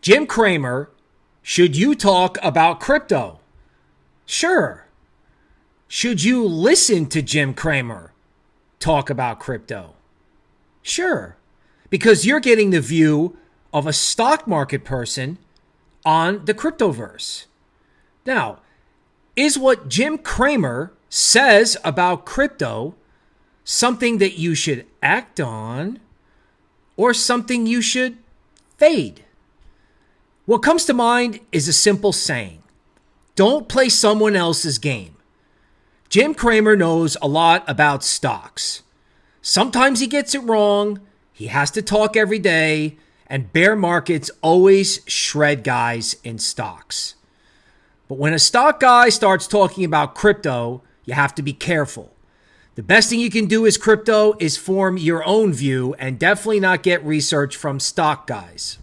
Jim Cramer, should you talk about crypto? Sure. Should you listen to Jim Cramer talk about crypto? Sure. Because you're getting the view of a stock market person on the cryptoverse. Now, is what Jim Cramer says about crypto something that you should act on or something you should fade? What comes to mind is a simple saying don't play someone else's game. Jim Cramer knows a lot about stocks. Sometimes he gets it wrong, he has to talk every day, and bear markets always shred guys in stocks. But when a stock guy starts talking about crypto, you have to be careful. The best thing you can do as crypto is form your own view and definitely not get research from stock guys.